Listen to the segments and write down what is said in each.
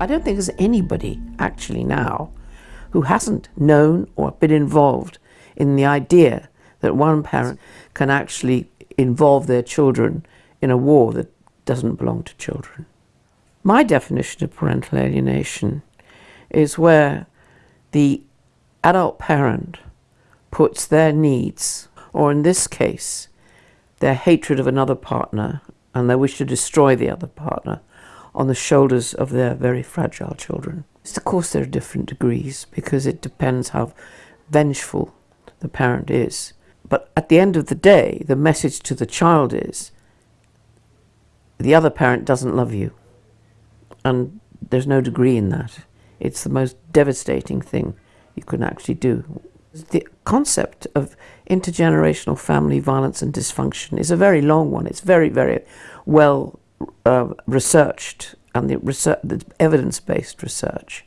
I don't think there's anybody actually now who hasn't known or been involved in the idea that one parent can actually involve their children in a war that doesn't belong to children. My definition of parental alienation is where the adult parent puts their needs, or in this case, their hatred of another partner and their wish to destroy the other partner on the shoulders of their very fragile children. Of course, there are different degrees because it depends how vengeful the parent is. But at the end of the day, the message to the child is the other parent doesn't love you. And there's no degree in that. It's the most devastating thing you can actually do. The concept of intergenerational family violence and dysfunction is a very long one. It's very, very well uh, researched and the, research, the evidence-based research.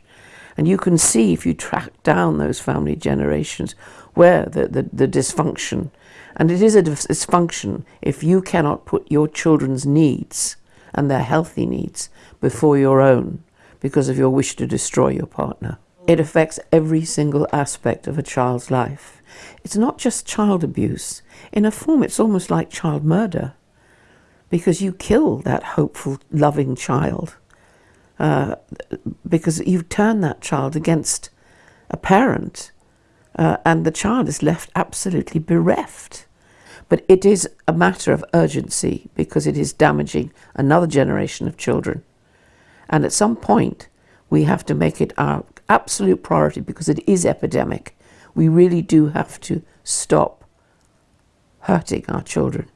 And you can see if you track down those family generations where the, the, the dysfunction, and it is a dysfunction if you cannot put your children's needs and their healthy needs before your own because of your wish to destroy your partner. It affects every single aspect of a child's life. It's not just child abuse. In a form, it's almost like child murder because you kill that hopeful, loving child uh, because you turn that child against a parent uh, and the child is left absolutely bereft. But it is a matter of urgency because it is damaging another generation of children. And at some point, we have to make it our absolute priority because it is epidemic. We really do have to stop hurting our children.